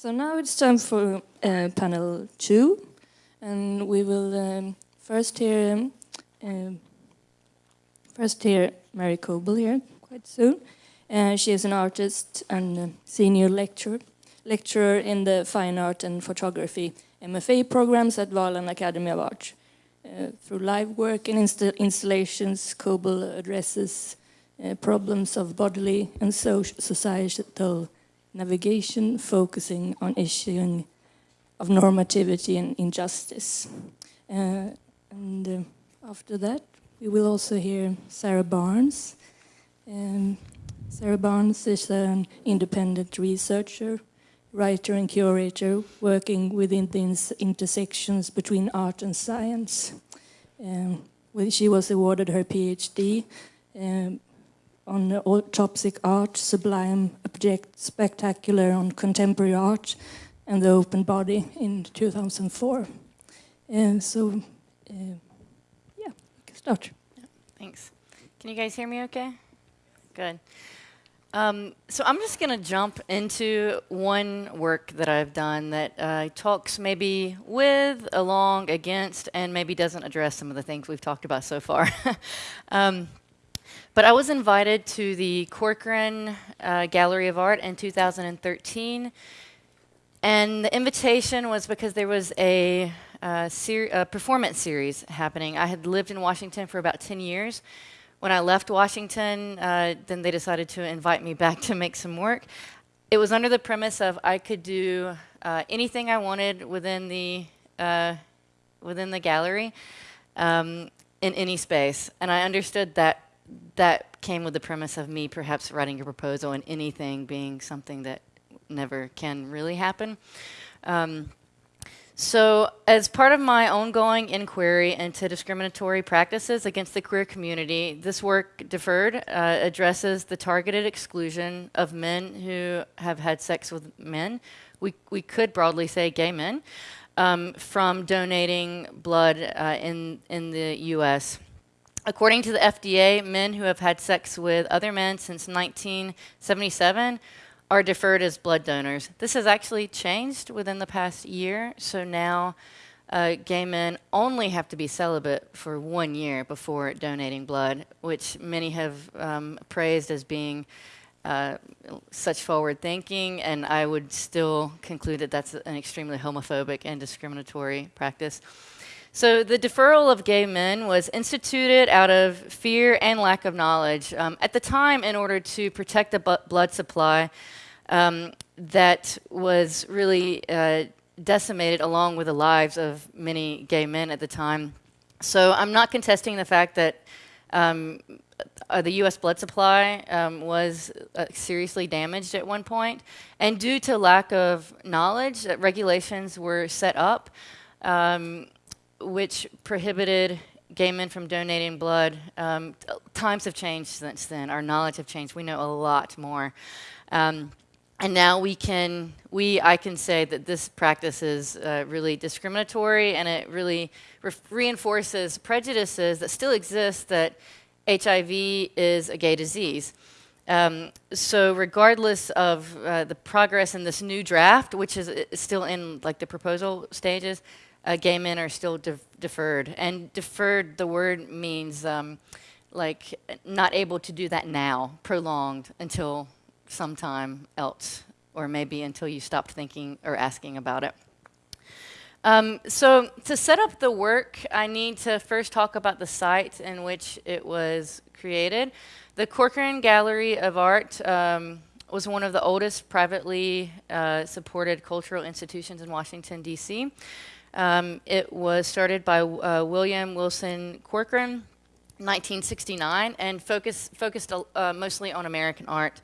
So now it's time for uh, panel two, and we will um, first hear um, uh, first hear Mary Coble here quite soon. Uh, she is an artist and senior lecturer lecturer in the fine art and photography MFA programs at Valand Academy of Art. Uh, through live work and inst installations, Coble addresses uh, problems of bodily and societal navigation, focusing on issuing of normativity and injustice. Uh, and uh, after that, we will also hear Sarah Barnes. Um, Sarah Barnes is an independent researcher writer and curator working within the intersections between art and science. Um, she was awarded her PhD um, on autopsic art, sublime object, spectacular on contemporary art, and the open body in 2004. And so, uh, yeah, we can start. Thanks. Can you guys hear me okay? Good. Um, so I'm just going to jump into one work that I've done that uh, talks maybe with, along, against, and maybe doesn't address some of the things we've talked about so far. um, but I was invited to the Corcoran uh, Gallery of Art in 2013, and the invitation was because there was a, uh, ser a performance series happening. I had lived in Washington for about 10 years, when I left Washington, uh, then they decided to invite me back to make some work. It was under the premise of I could do uh, anything I wanted within the uh, within the gallery um, in any space, and I understood that that came with the premise of me perhaps writing a proposal and anything being something that never can really happen. Um, so as part of my ongoing inquiry into discriminatory practices against the queer community, this work, Deferred, uh, addresses the targeted exclusion of men who have had sex with men. We, we could broadly say gay men, um, from donating blood uh, in, in the U.S. According to the FDA, men who have had sex with other men since 1977 are deferred as blood donors. This has actually changed within the past year, so now uh, gay men only have to be celibate for one year before donating blood, which many have um, praised as being uh, such forward thinking, and I would still conclude that that's an extremely homophobic and discriminatory practice. So the deferral of gay men was instituted out of fear and lack of knowledge. Um, at the time, in order to protect the blood supply, um, that was really uh, decimated along with the lives of many gay men at the time. So I'm not contesting the fact that um, uh, the U.S. blood supply um, was uh, seriously damaged at one point, and due to lack of knowledge, regulations were set up um, which prohibited gay men from donating blood. Um, times have changed since then. Our knowledge have changed. We know a lot more. Um, and now we can, we, I can say that this practice is uh, really discriminatory and it really re reinforces prejudices that still exist that HIV is a gay disease. Um, so regardless of uh, the progress in this new draft, which is, is still in like the proposal stages, uh, gay men are still de deferred. And deferred, the word means um, like not able to do that now, prolonged until sometime else, or maybe until you stopped thinking or asking about it. Um, so to set up the work, I need to first talk about the site in which it was created. The Corcoran Gallery of Art um, was one of the oldest privately uh, supported cultural institutions in Washington, D.C. Um, it was started by uh, William Wilson Corcoran 1969 and focus, focused uh, mostly on American art.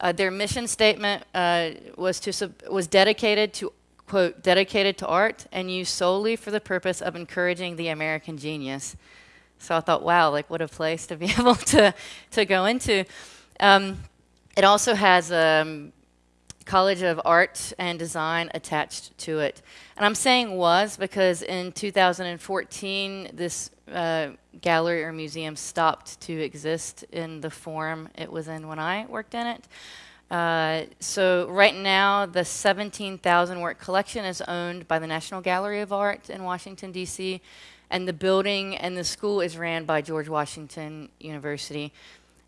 Uh, their mission statement uh, was, to was dedicated to, quote, dedicated to art and used solely for the purpose of encouraging the American genius. So I thought, wow, like what a place to be able to, to go into. Um, it also has um, College of Art and Design attached to it. And I'm saying was because in 2014, this uh, gallery or museum stopped to exist in the form it was in when I worked in it. Uh, so right now, the 17,000 work collection is owned by the National Gallery of Art in Washington, D.C., and the building and the school is ran by George Washington University.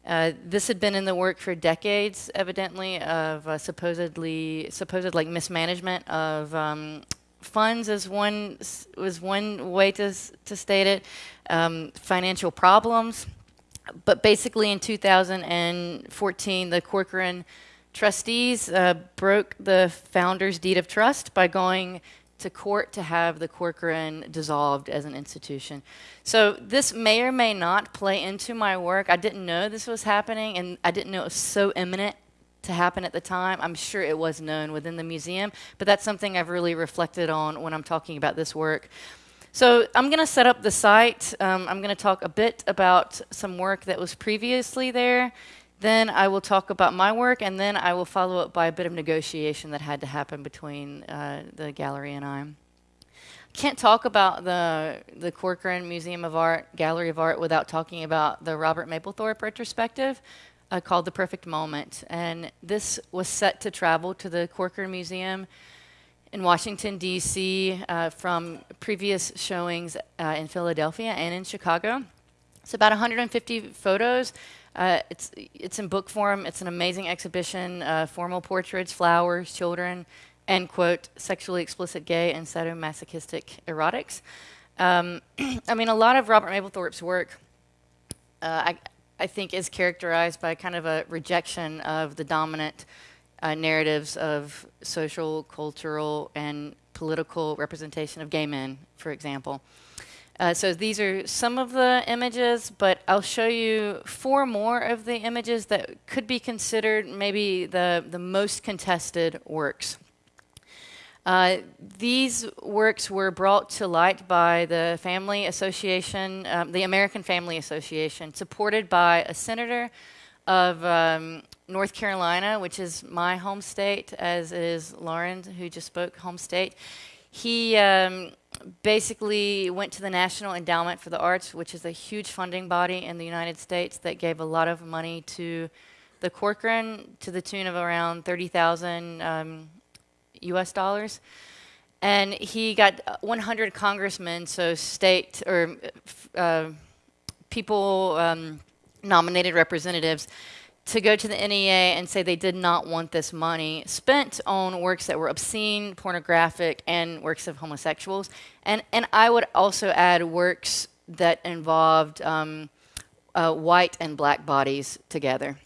Uh, this had been in the work for decades, evidently, of uh, supposedly supposed like mismanagement of um, funds as one was one way to to state it, um, financial problems. But basically, in 2014, the Corcoran trustees uh, broke the founder's deed of trust by going to court to have the Corcoran dissolved as an institution. So this may or may not play into my work. I didn't know this was happening, and I didn't know it was so imminent to happen at the time. I'm sure it was known within the museum, but that's something I've really reflected on when I'm talking about this work. So I'm going to set up the site. Um, I'm going to talk a bit about some work that was previously there. Then I will talk about my work, and then I will follow up by a bit of negotiation that had to happen between uh, the gallery and I. Can't talk about the the Corcoran Museum of Art, Gallery of Art, without talking about the Robert Mapplethorpe retrospective, uh, called The Perfect Moment. And this was set to travel to the Corcoran Museum in Washington, D.C., uh, from previous showings uh, in Philadelphia and in Chicago. It's about 150 photos. Uh, it's, it's in book form. It's an amazing exhibition, uh, formal portraits, flowers, children, and, quote, sexually explicit gay and sadomasochistic erotics. Um, I mean, a lot of Robert Mapplethorpe's work, uh, I, I think, is characterized by kind of a rejection of the dominant uh, narratives of social, cultural, and political representation of gay men, for example. Uh, so these are some of the images, but I'll show you four more of the images that could be considered maybe the, the most contested works. Uh, these works were brought to light by the Family Association, um, the American Family Association, supported by a senator of um, North Carolina, which is my home state, as is Lauren, who just spoke home state. He um, basically went to the National Endowment for the Arts, which is a huge funding body in the United States that gave a lot of money to the Corcoran to the tune of around 30,000 um, US dollars. And he got 100 congressmen, so state or uh, people, um, nominated representatives, to go to the NEA and say they did not want this money spent on works that were obscene, pornographic, and works of homosexuals. And, and I would also add works that involved um, uh, white and black bodies together.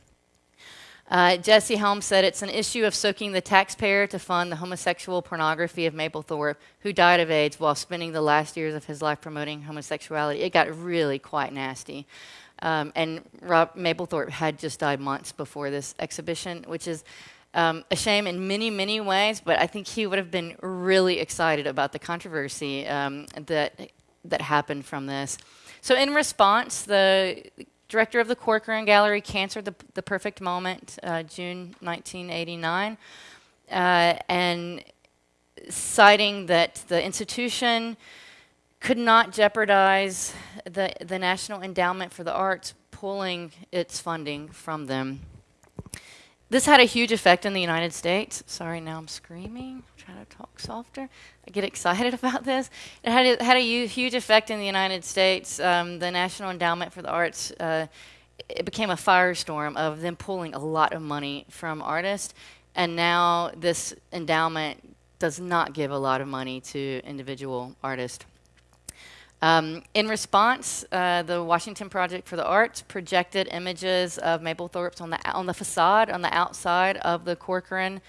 Uh, Jesse Helms said it's an issue of soaking the taxpayer to fund the homosexual pornography of Mapplethorpe, who died of AIDS while spending the last years of his life promoting homosexuality. It got really quite nasty. Um, and Rob Mapplethorpe had just died months before this exhibition, which is um, a shame in many, many ways, but I think he would have been really excited about the controversy um, that, that happened from this. So in response, the director of the Corcoran Gallery canceled the, the perfect moment, uh, June 1989, uh, and citing that the institution could not jeopardize the, the National Endowment for the Arts pulling its funding from them. This had a huge effect in the United States. Sorry, now I'm screaming. Try to talk softer. I get excited about this. It had a, had a huge effect in the United States. Um, the National Endowment for the Arts, uh, it became a firestorm of them pulling a lot of money from artists. And now this endowment does not give a lot of money to individual artists. Um, in response, uh, the Washington Project for the Arts projected images of Mapplethorpe's on the, on the facade, on the outside of the Corcoran,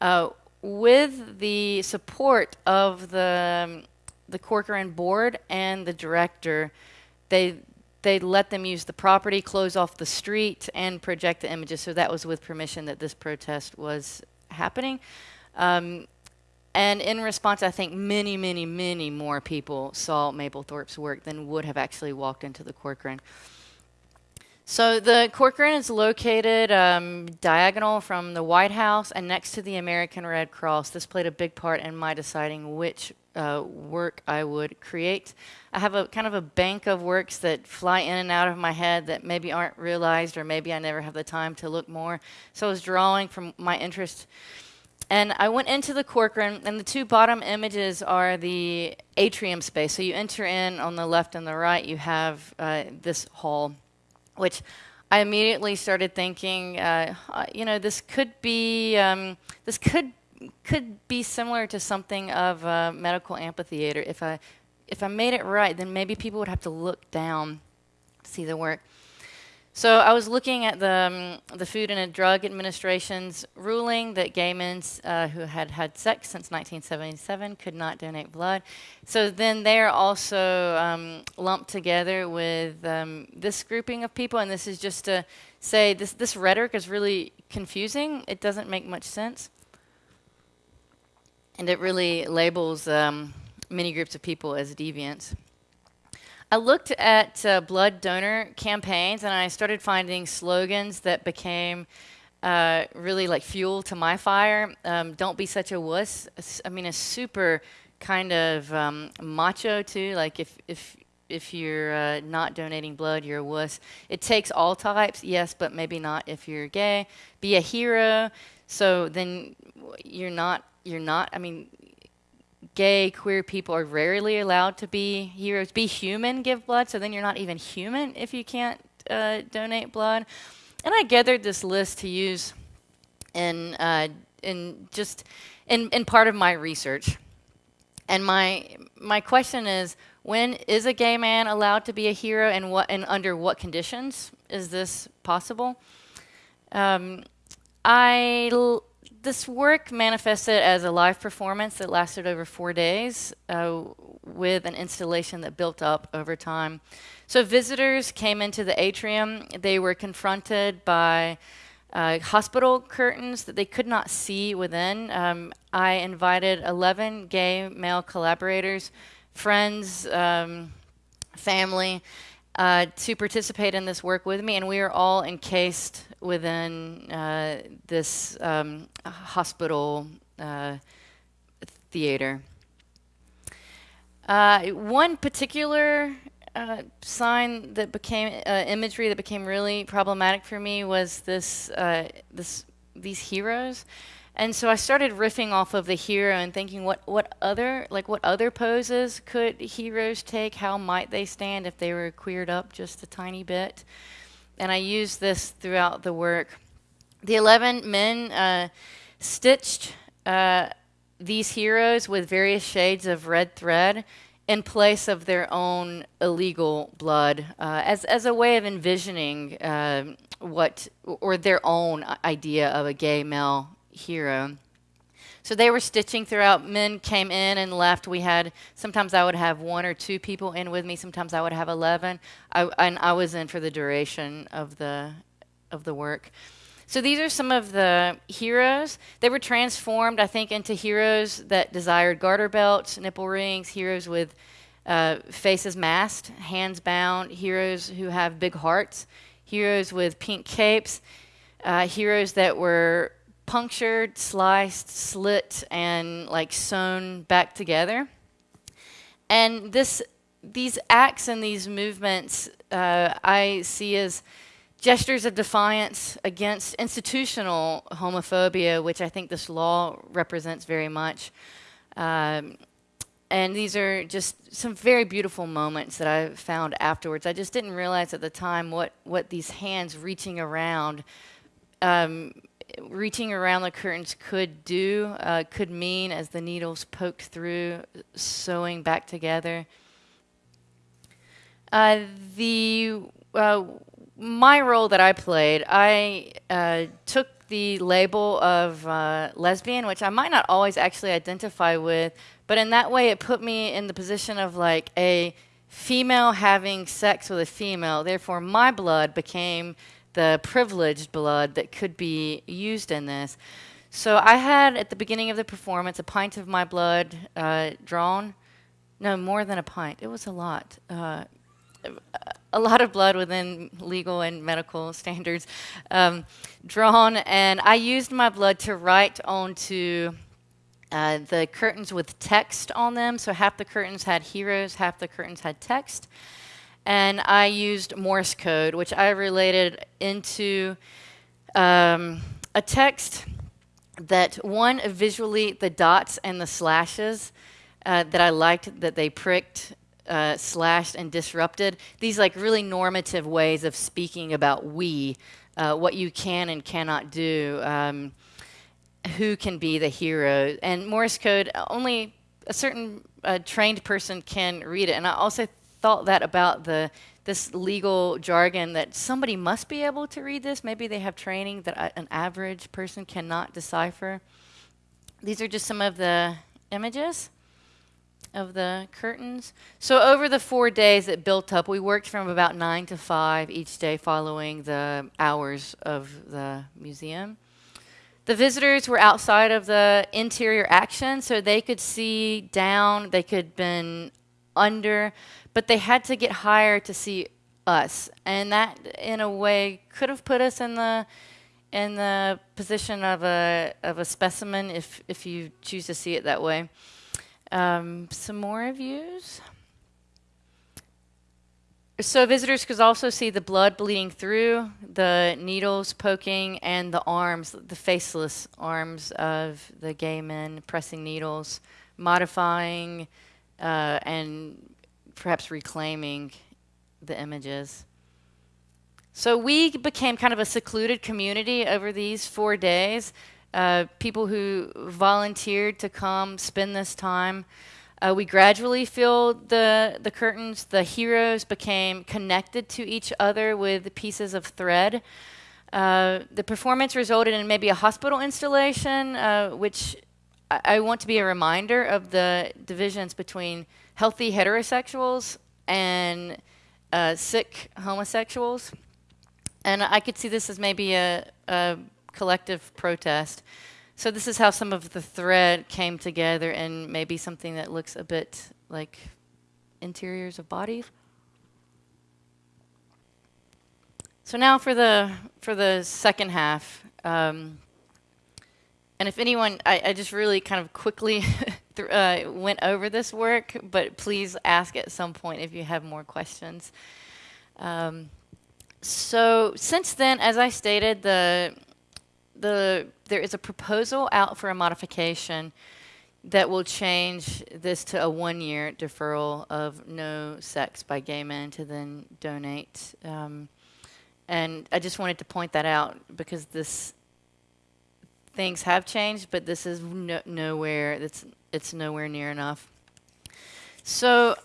uh, with the support of the, um, the Corcoran board and the director. They, they let them use the property, close off the street, and project the images. So that was with permission that this protest was happening. Um, and in response, I think many, many, many more people saw Mapplethorpe's work than would have actually walked into the Corcoran. So the Corcoran is located um, diagonal from the White House and next to the American Red Cross. This played a big part in my deciding which uh, work I would create. I have a kind of a bank of works that fly in and out of my head that maybe aren't realized or maybe I never have the time to look more. So I was drawing from my interest. And I went into the Corcoran, and the two bottom images are the atrium space. So you enter in on the left and the right, you have uh, this hall which I immediately started thinking, uh, uh, you know, this could be um, this could could be similar to something of a medical amphitheater. If I if I made it right, then maybe people would have to look down to see the work. So I was looking at the, um, the Food and Drug Administration's ruling that gay men uh, who had had sex since 1977 could not donate blood. So then they're also um, lumped together with um, this grouping of people, and this is just to say this, this rhetoric is really confusing. It doesn't make much sense. And it really labels um, many groups of people as deviants. I looked at uh, blood donor campaigns and I started finding slogans that became uh, really like fuel to my fire. Um, don't be such a wuss. I mean, a super kind of um, macho too. Like if if if you're uh, not donating blood, you're a wuss. It takes all types, yes, but maybe not if you're gay. Be a hero. So then you're not you're not. I mean, gay, queer people are rarely allowed to be heroes. Be human, give blood, so then you're not even human if you can't uh, donate blood. And I gathered this list to use in, uh, in just in, in part of my research. And my, my question is, when is a gay man allowed to be a hero and, what, and under what conditions is this possible? Um, I this work manifested as a live performance that lasted over four days uh, with an installation that built up over time. So visitors came into the atrium. They were confronted by uh, hospital curtains that they could not see within. Um, I invited 11 gay male collaborators, friends, um, family, uh, to participate in this work with me, and we are all encased within uh, this um, hospital uh, theater. Uh, one particular uh, sign that became imagery that became really problematic for me was this this these heroes. And so I started riffing off of the hero and thinking what, what other like what other poses could heroes take? How might they stand if they were queered up just a tiny bit? And I used this throughout the work. The 11 men uh, stitched uh, these heroes with various shades of red thread in place of their own illegal blood uh, as, as a way of envisioning uh, what or their own idea of a gay male hero. So they were stitching throughout. Men came in and left. We had sometimes I would have one or two people in with me. Sometimes I would have eleven. I, and I was in for the duration of the of the work. So these are some of the heroes. They were transformed, I think, into heroes that desired garter belts, nipple rings, heroes with uh, faces masked, hands bound, heroes who have big hearts, heroes with pink capes, uh, heroes that were punctured, sliced, slit, and like sewn back together. And this, these acts and these movements uh, I see as gestures of defiance against institutional homophobia, which I think this law represents very much. Um, and these are just some very beautiful moments that I found afterwards. I just didn't realize at the time what, what these hands reaching around um, reaching around the curtains could do, uh, could mean as the needles poked through, sewing back together. Uh, the uh, my role that I played, I uh, took the label of uh, lesbian, which I might not always actually identify with, but in that way, it put me in the position of like a female having sex with a female. Therefore, my blood became the privileged blood that could be used in this. So I had at the beginning of the performance a pint of my blood uh, drawn. No, more than a pint. It was a lot. Uh, a lot of blood within legal and medical standards um, drawn, and I used my blood to write onto uh, the curtains with text on them. So half the curtains had heroes, half the curtains had text. And I used Morse code, which I related into um, a text that one visually the dots and the slashes uh, that I liked that they pricked, uh, slashed, and disrupted. These like really normative ways of speaking about we, uh, what you can and cannot do. Um, who can be the hero. And Morse code, only a certain uh, trained person can read it. And I also thought that about the this legal jargon that somebody must be able to read this. Maybe they have training that an average person cannot decipher. These are just some of the images of the curtains. So over the four days that built up, we worked from about 9 to 5 each day following the hours of the museum. The visitors were outside of the interior action, so they could see down, they could been under, but they had to get higher to see us. And that, in a way, could have put us in the in the position of a of a specimen if if you choose to see it that way. Um, some more views. So visitors could also see the blood bleeding through, the needles poking, and the arms, the faceless arms of the gay men pressing needles, modifying uh, and perhaps reclaiming the images. So we became kind of a secluded community over these four days. Uh, people who volunteered to come spend this time. Uh, we gradually filled the, the curtains. The heroes became connected to each other with pieces of thread. Uh, the performance resulted in maybe a hospital installation, uh, which I, want to be a reminder of the divisions between healthy heterosexuals and uh, sick homosexuals. And I could see this as maybe a, a collective protest. So this is how some of the thread came together and maybe something that looks a bit like interiors of bodies. So now for the for the second half, um, and if anyone, I, I, just really kind of quickly uh, went over this work, but please ask at some point if you have more questions. Um, so since then, as I stated, the the there is a proposal out for a modification that will change this to a one-year deferral of no sex by gay men to then donate. Um, and I just wanted to point that out because this things have changed, but this is no, nowhere. It's it's nowhere near enough. So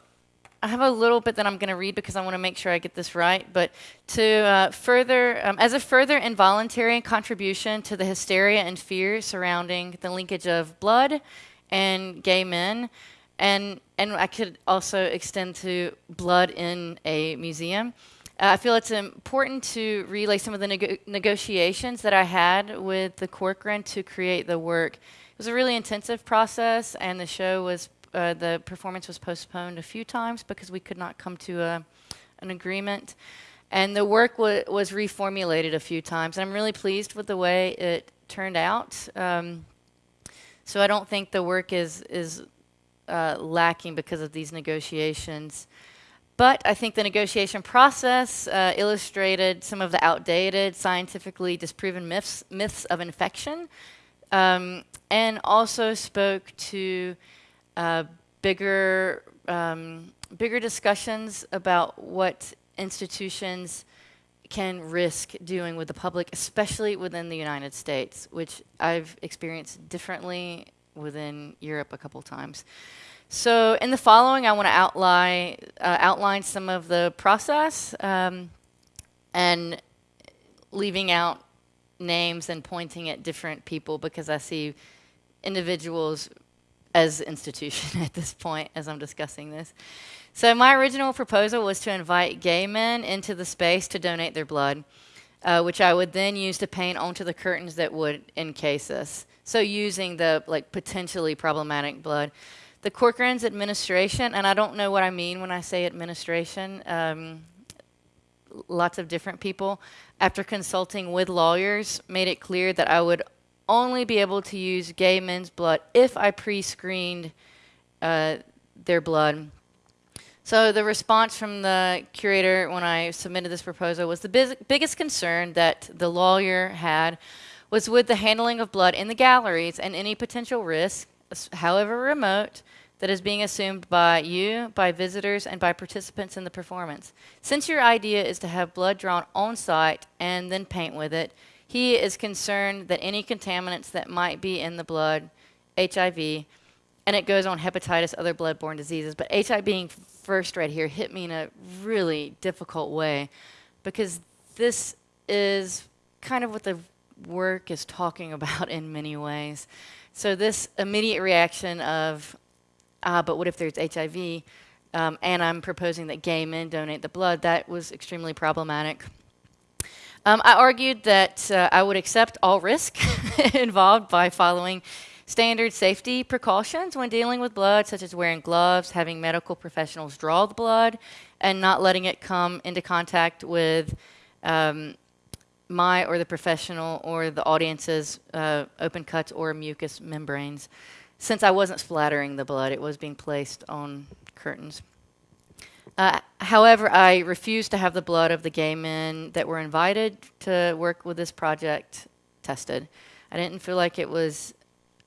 I have a little bit that I'm going to read because I want to make sure I get this right. But to uh, further, um, as a further involuntary contribution to the hysteria and fear surrounding the linkage of blood and gay men, and and I could also extend to blood in a museum. Uh, I feel it's important to relay some of the neg negotiations that I had with the Corcoran to create the work. It was a really intensive process, and the show was uh, the performance was postponed a few times because we could not come to a, an agreement. And the work was reformulated a few times. And I'm really pleased with the way it turned out. Um, so I don't think the work is, is uh, lacking because of these negotiations. But I think the negotiation process uh, illustrated some of the outdated, scientifically disproven myths, myths of infection, um, and also spoke to uh, bigger, um, bigger discussions about what institutions can risk doing with the public, especially within the United States, which I've experienced differently within Europe a couple times. So in the following, I want to outline, uh, outline some of the process um, and leaving out names and pointing at different people because I see individuals as institution at this point as I'm discussing this. So my original proposal was to invite gay men into the space to donate their blood, uh, which I would then use to paint onto the curtains that would encase us. So using the like potentially problematic blood. The Corcoran's administration, and I don't know what I mean when I say administration, um, lots of different people, after consulting with lawyers, made it clear that I would only be able to use gay men's blood if I pre screened uh, their blood. So the response from the curator when I submitted this proposal was the biggest concern that the lawyer had was with the handling of blood in the galleries and any potential risk, however remote, that is being assumed by you, by visitors, and by participants in the performance. Since your idea is to have blood drawn on site and then paint with it, he is concerned that any contaminants that might be in the blood, HIV, and it goes on hepatitis, other bloodborne diseases, but HIV being first right here hit me in a really difficult way because this is kind of what the work is talking about in many ways. So this immediate reaction of, ah, but what if there's HIV? Um, and I'm proposing that gay men donate the blood. That was extremely problematic. Um, I argued that uh, I would accept all risk involved by following standard safety precautions when dealing with blood, such as wearing gloves, having medical professionals draw the blood, and not letting it come into contact with um, my or the professional or the audience's uh, open cuts or mucous membranes. Since I wasn't splattering the blood, it was being placed on curtains. Uh, however, I refused to have the blood of the gay men that were invited to work with this project tested. I didn't feel like it was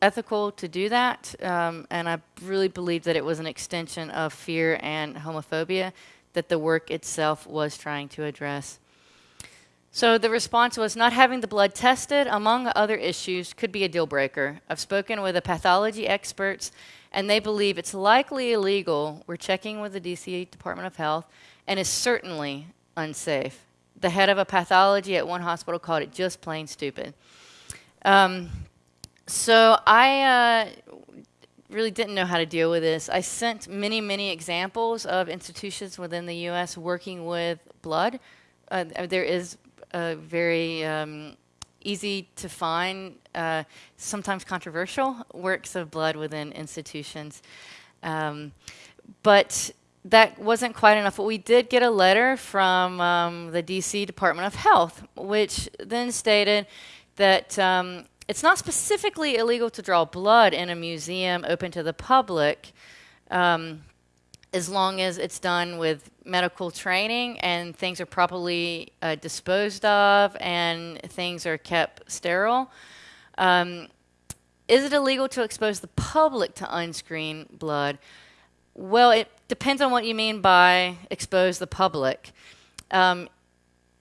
ethical to do that, um, and I really believe that it was an extension of fear and homophobia that the work itself was trying to address. So the response was not having the blood tested, among other issues, could be a deal breaker. I've spoken with the pathology experts, and they believe it's likely illegal. We're checking with the DC Department of Health, and is certainly unsafe. The head of a pathology at one hospital called it just plain stupid. Um, so I uh, really didn't know how to deal with this. I sent many, many examples of institutions within the U.S. working with blood. Uh, there is very um, easy to find, uh, sometimes controversial works of blood within institutions. Um, but that wasn't quite enough. But we did get a letter from um, the DC Department of Health, which then stated that um, it's not specifically illegal to draw blood in a museum open to the public. Um, as long as it's done with medical training and things are properly uh, disposed of and things are kept sterile. Um, is it illegal to expose the public to unscreened blood? Well, it depends on what you mean by expose the public. Um,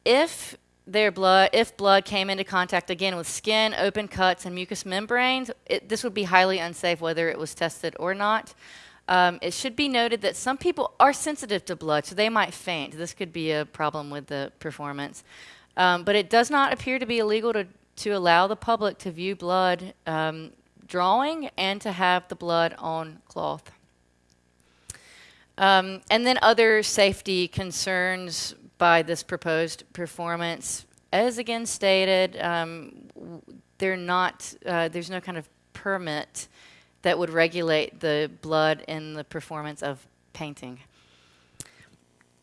if their blood, if blood came into contact again with skin, open cuts, and mucous membranes, it, this would be highly unsafe whether it was tested or not. Um, it should be noted that some people are sensitive to blood, so they might faint. This could be a problem with the performance. Um, but it does not appear to be illegal to, to allow the public to view blood um, drawing and to have the blood on cloth. Um, and then other safety concerns by this proposed performance, as again stated, um, they're not, uh, there's no kind of permit that would regulate the blood in the performance of painting.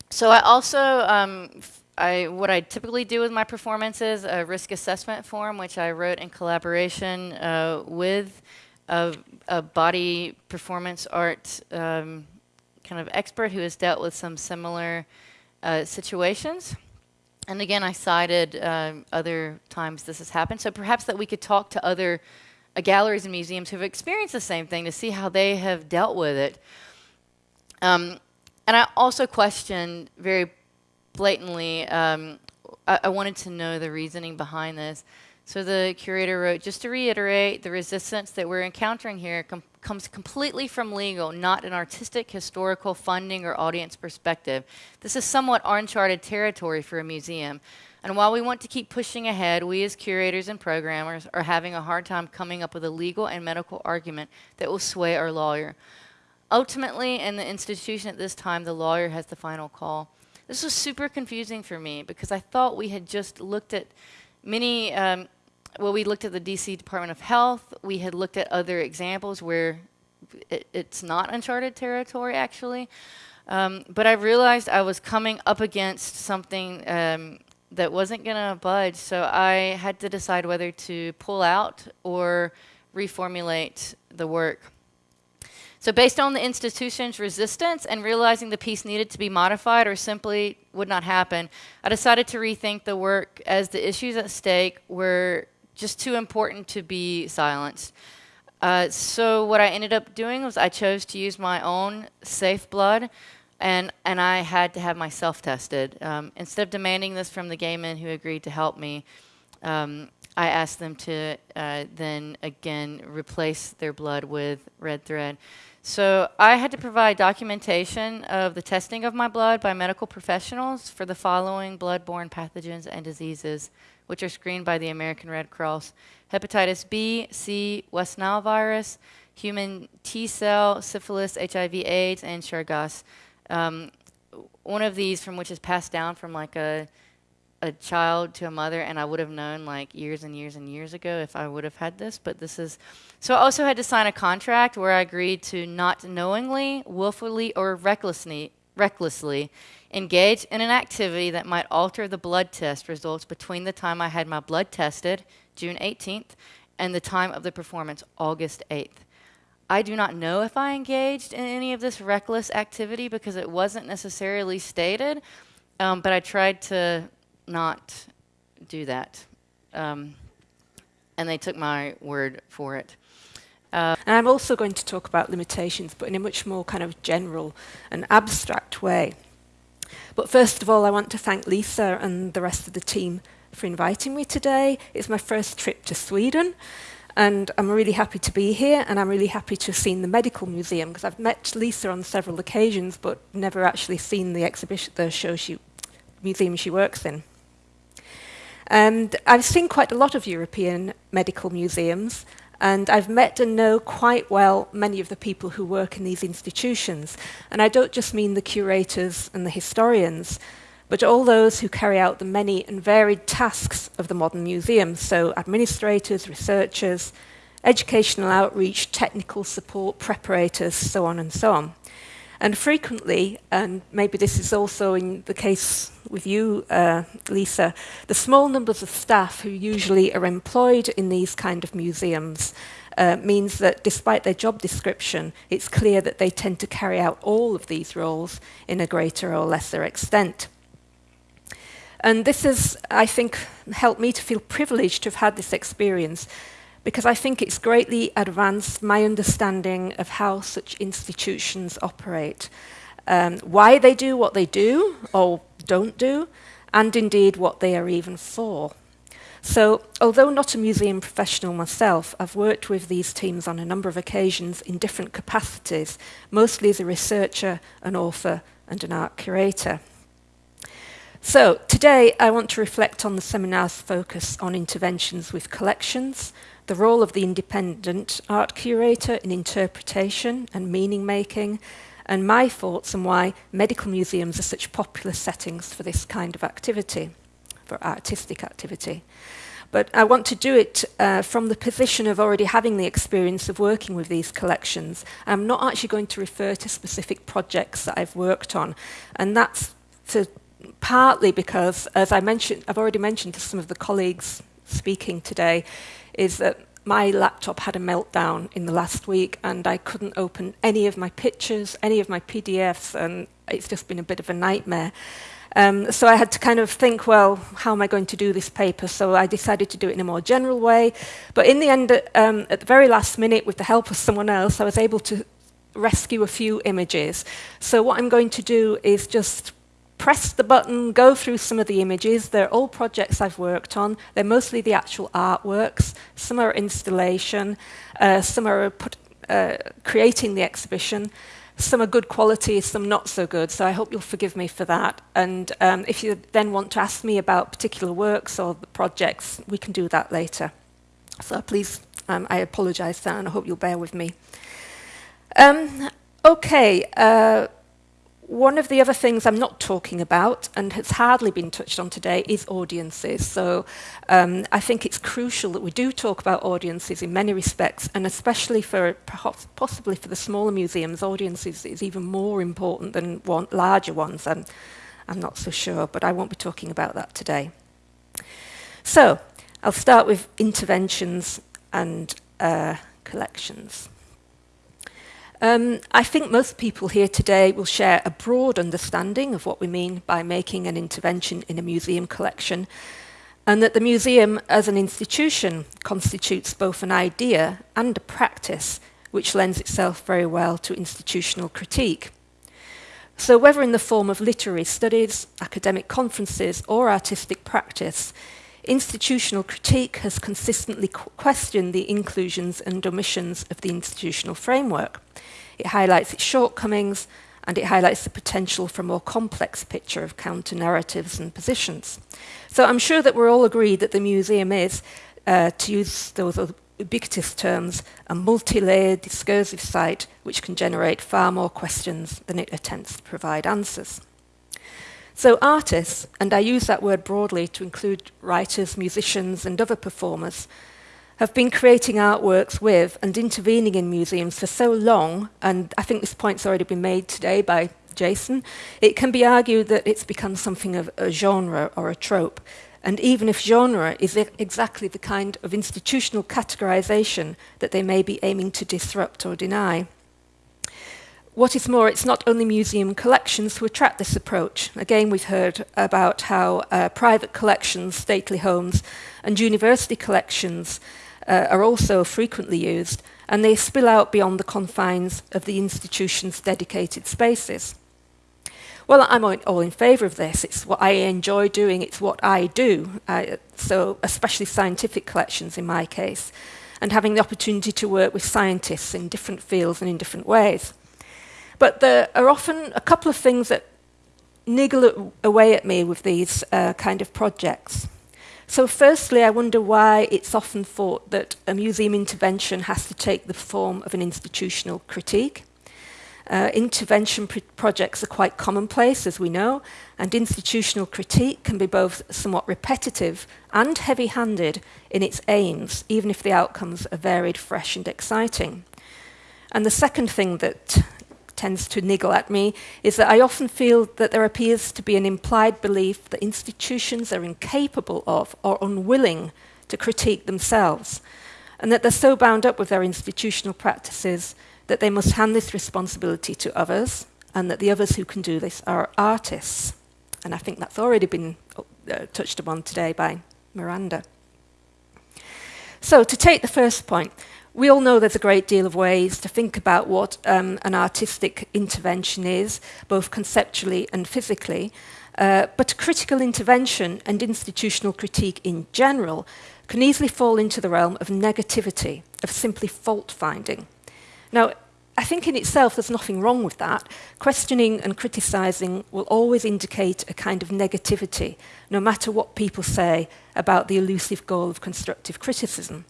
So I also, um, I, what I typically do with my performances, a risk assessment form, which I wrote in collaboration uh, with a, a, body performance art um, kind of expert who has dealt with some similar uh, situations. And again, I cited uh, other times this has happened. So perhaps that we could talk to other uh, galleries and museums who have experienced the same thing to see how they have dealt with it. Um, and I also questioned very blatantly, um, I, I, wanted to know the reasoning behind this. So the curator wrote, just to reiterate, the resistance that we're encountering here com comes completely from legal, not an artistic, historical, funding, or audience perspective. This is somewhat uncharted territory for a museum. And while we want to keep pushing ahead, we as curators and programmers are having a hard time coming up with a legal and medical argument that will sway our lawyer. Ultimately, in the institution at this time, the lawyer has the final call. This was super confusing for me because I thought we had just looked at many, um, well, we looked at the DC Department of Health. We had looked at other examples where it, it's not uncharted territory actually. Um, but I realized I was coming up against something um, that wasn't going to budge, so I had to decide whether to pull out or reformulate the work. So based on the institution's resistance and realizing the piece needed to be modified or simply would not happen, I decided to rethink the work as the issues at stake were just too important to be silenced. Uh, so what I ended up doing was I chose to use my own safe blood and, and I had to have myself tested. Um, instead of demanding this from the gay men who agreed to help me, um, I asked them to uh, then again replace their blood with red thread. So I had to provide documentation of the testing of my blood by medical professionals for the following blood-borne pathogens and diseases, which are screened by the American Red Cross. Hepatitis B, C, West Nile virus, human T-cell, syphilis, HIV, AIDS, and Chagas. Um, one of these from which is passed down from like a a child to a mother, and I would have known like years and years and years ago if I would have had this. But this is so. I also had to sign a contract where I agreed to not knowingly, willfully, or recklessly recklessly engage in an activity that might alter the blood test results between the time I had my blood tested, June 18th, and the time of the performance, August 8th. I do not know if I engaged in any of this reckless activity because it wasn't necessarily stated, um, but I tried to not do that. Um, and they took my word for it. Uh, and I'm also going to talk about limitations, but in a much more kind of general and abstract way. But first of all, I want to thank Lisa and the rest of the team for inviting me today. It's my first trip to Sweden, and I'm really happy to be here, and I'm really happy to have seen the Medical Museum, because I've met Lisa on several occasions, but never actually seen the exhibition, the show she, museum she works in. And I've seen quite a lot of European medical museums, and I've met and know quite well many of the people who work in these institutions. And I don't just mean the curators and the historians, but all those who carry out the many and varied tasks of the modern museum, so administrators, researchers, educational outreach, technical support, preparators, so on and so on. And frequently, and maybe this is also in the case with you, uh, Lisa, the small numbers of staff who usually are employed in these kind of museums uh, means that despite their job description, it's clear that they tend to carry out all of these roles in a greater or lesser extent. And this has, I think, helped me to feel privileged to have had this experience because I think it's greatly advanced my understanding of how such institutions operate, um, why they do what they do or don't do, and indeed what they are even for. So, although not a museum professional myself, I've worked with these teams on a number of occasions in different capacities, mostly as a researcher, an author, and an art curator. So, today I want to reflect on the seminar's focus on interventions with collections, the role of the independent art curator in interpretation and meaning making, and my thoughts on why medical museums are such popular settings for this kind of activity, for artistic activity. But I want to do it uh, from the position of already having the experience of working with these collections. I'm not actually going to refer to specific projects that I've worked on, and that's to, partly because, as I mentioned, I've already mentioned to some of the colleagues speaking today, is that my laptop had a meltdown in the last week and I couldn't open any of my pictures, any of my PDFs, and it's just been a bit of a nightmare. Um, so I had to kind of think, well, how am I going to do this paper? So I decided to do it in a more general way. But in the end, um, at the very last minute, with the help of someone else, I was able to rescue a few images. So what I'm going to do is just press the button, go through some of the images. They're all projects I've worked on. They're mostly the actual artworks. Some are installation. Uh, some are put, uh, creating the exhibition. Some are good quality, some not so good. So I hope you'll forgive me for that. And um, if you then want to ask me about particular works or projects, we can do that later. So please, um, I apologise for that, and I hope you'll bear with me. Um, okay. Uh, one of the other things I'm not talking about, and has hardly been touched on today, is audiences. So um, I think it's crucial that we do talk about audiences in many respects, and especially for perhaps possibly for the smaller museums, audiences is even more important than one, larger ones. I'm, I'm not so sure, but I won't be talking about that today. So I'll start with interventions and uh, collections. Um, I think most people here today will share a broad understanding of what we mean by making an intervention in a museum collection, and that the museum as an institution constitutes both an idea and a practice which lends itself very well to institutional critique. So whether in the form of literary studies, academic conferences or artistic practice, institutional critique has consistently questioned the inclusions and omissions of the institutional framework. It highlights its shortcomings and it highlights the potential for a more complex picture of counter-narratives and positions. So I'm sure that we're all agreed that the museum is, uh, to use those ubiquitous terms, a multi-layered discursive site which can generate far more questions than it attempts to provide answers. So artists, and I use that word broadly to include writers, musicians and other performers, have been creating artworks with and intervening in museums for so long, and I think this point's already been made today by Jason, it can be argued that it's become something of a genre or a trope. And even if genre is exactly the kind of institutional categorization that they may be aiming to disrupt or deny. What is more, it's not only museum collections who attract this approach. Again, we've heard about how uh, private collections, stately homes, and university collections uh, are also frequently used, and they spill out beyond the confines of the institution's dedicated spaces. Well, I'm all in favour of this. It's what I enjoy doing. It's what I do. I, so, especially scientific collections in my case, and having the opportunity to work with scientists in different fields and in different ways. But there are often a couple of things that niggle away at me with these uh, kind of projects. So firstly, I wonder why it's often thought that a museum intervention has to take the form of an institutional critique. Uh, intervention pr projects are quite commonplace, as we know, and institutional critique can be both somewhat repetitive and heavy-handed in its aims, even if the outcomes are varied, fresh and exciting. And the second thing that tends to niggle at me is that I often feel that there appears to be an implied belief that institutions are incapable of or unwilling to critique themselves, and that they're so bound up with their institutional practices that they must hand this responsibility to others, and that the others who can do this are artists. And I think that's already been uh, touched upon today by Miranda. So to take the first point, we all know there's a great deal of ways to think about what um, an artistic intervention is, both conceptually and physically. Uh, but critical intervention and institutional critique in general can easily fall into the realm of negativity, of simply fault finding. Now, I think in itself there's nothing wrong with that. Questioning and criticising will always indicate a kind of negativity, no matter what people say about the elusive goal of constructive criticism.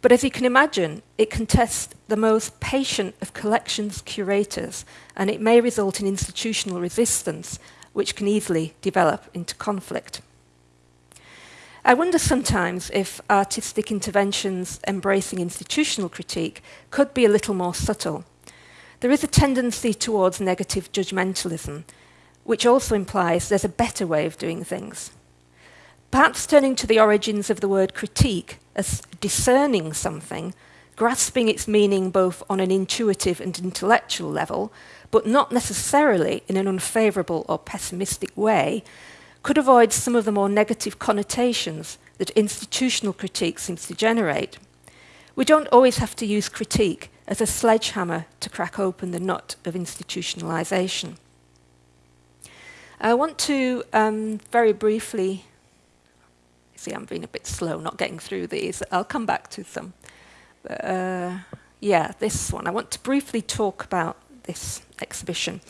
But as you can imagine, it can test the most patient of collections curators, and it may result in institutional resistance, which can easily develop into conflict. I wonder sometimes if artistic interventions embracing institutional critique could be a little more subtle. There is a tendency towards negative judgmentalism, which also implies there's a better way of doing things. Perhaps turning to the origins of the word critique as discerning something, grasping its meaning both on an intuitive and intellectual level, but not necessarily in an unfavourable or pessimistic way, could avoid some of the more negative connotations that institutional critique seems to generate. We don't always have to use critique as a sledgehammer to crack open the nut of institutionalisation. I want to um, very briefly See, I'm being a bit slow, not getting through these. I'll come back to them. Uh, yeah, this one. I want to briefly talk about this exhibition.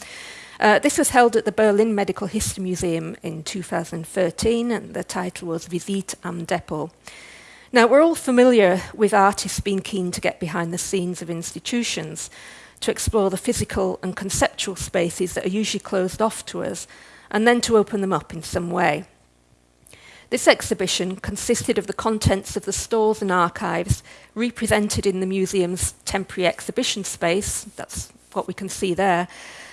Uh, this was held at the Berlin Medical History Museum in 2013, and the title was Visite am Depot. Now, we're all familiar with artists being keen to get behind the scenes of institutions, to explore the physical and conceptual spaces that are usually closed off to us, and then to open them up in some way. This exhibition consisted of the contents of the stores and archives represented in the museum's temporary exhibition space, that's what we can see there,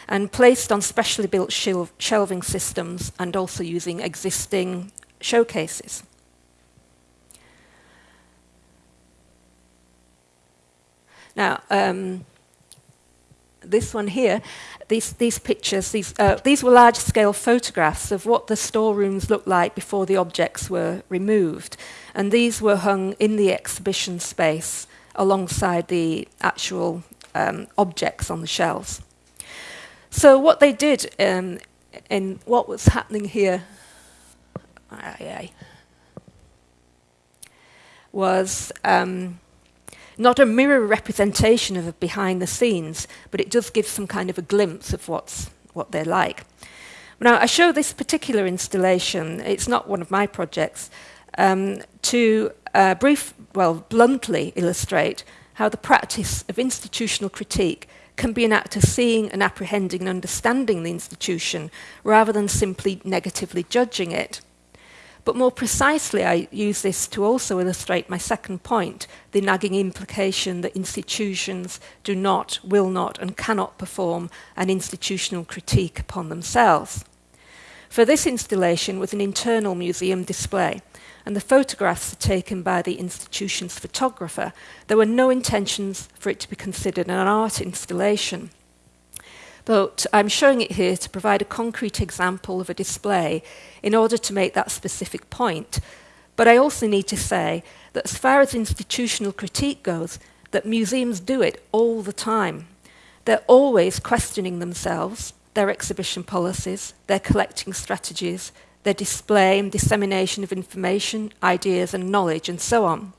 and placed on specially built shelving systems and also using existing showcases. Now, um, this one here, these, these pictures, these, uh, these were large-scale photographs of what the storerooms looked like before the objects were removed. And these were hung in the exhibition space alongside the actual um, objects on the shelves. So what they did um, in what was happening here was um, not a mirror representation of behind the scenes, but it does give some kind of a glimpse of what's, what they're like. Now, I show this particular installation, it's not one of my projects, um, to uh, brief, well, bluntly illustrate how the practice of institutional critique can be an act of seeing and apprehending and understanding the institution rather than simply negatively judging it. But more precisely, I use this to also illustrate my second point, the nagging implication that institutions do not, will not, and cannot perform an institutional critique upon themselves. For this installation was an internal museum display, and the photographs are taken by the institution's photographer. There were no intentions for it to be considered an art installation. But I'm showing it here to provide a concrete example of a display in order to make that specific point. But I also need to say that as far as institutional critique goes, that museums do it all the time. They're always questioning themselves, their exhibition policies, their collecting strategies, their display and dissemination of information, ideas and knowledge, and so on.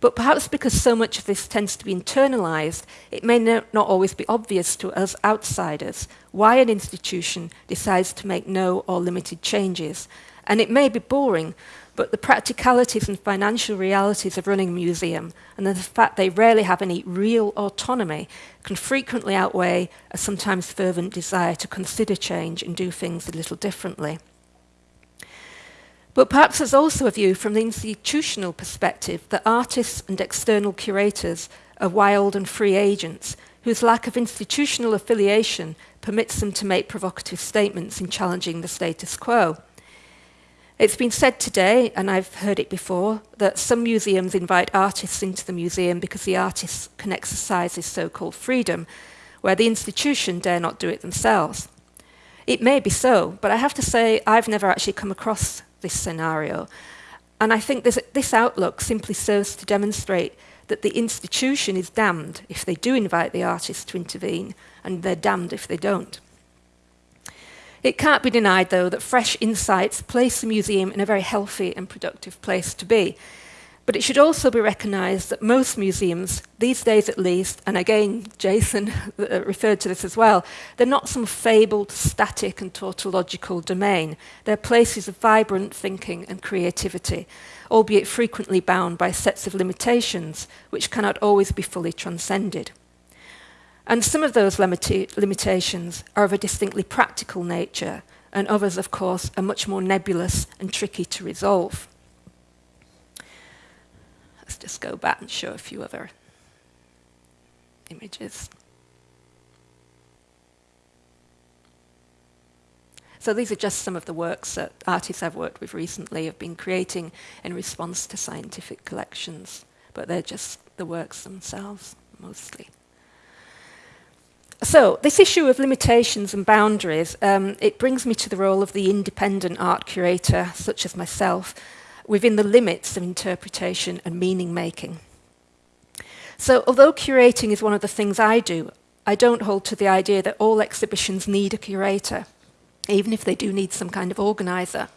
But perhaps because so much of this tends to be internalized, it may not always be obvious to us outsiders why an institution decides to make no or limited changes. And it may be boring, but the practicalities and financial realities of running a museum and the fact they rarely have any real autonomy can frequently outweigh a sometimes fervent desire to consider change and do things a little differently. But perhaps there's also a view from the institutional perspective that artists and external curators are wild and free agents whose lack of institutional affiliation permits them to make provocative statements in challenging the status quo. It's been said today, and I've heard it before, that some museums invite artists into the museum because the artists can exercise this so-called freedom, where the institution dare not do it themselves. It may be so, but I have to say I've never actually come across this scenario. And I think this, this outlook simply serves to demonstrate that the institution is damned if they do invite the artist to intervene, and they're damned if they don't. It can't be denied, though, that fresh insights place the museum in a very healthy and productive place to be. But it should also be recognised that most museums, these days at least, and again, Jason uh, referred to this as well, they're not some fabled, static and tautological domain. They're places of vibrant thinking and creativity, albeit frequently bound by sets of limitations which cannot always be fully transcended. And some of those limita limitations are of a distinctly practical nature, and others, of course, are much more nebulous and tricky to resolve. Let's just go back and show a few other images. So these are just some of the works that artists I've worked with recently have been creating in response to scientific collections, but they're just the works themselves, mostly. So this issue of limitations and boundaries, um, it brings me to the role of the independent art curator, such as myself, within the limits of interpretation and meaning making. So although curating is one of the things I do, I don't hold to the idea that all exhibitions need a curator, even if they do need some kind of organizer.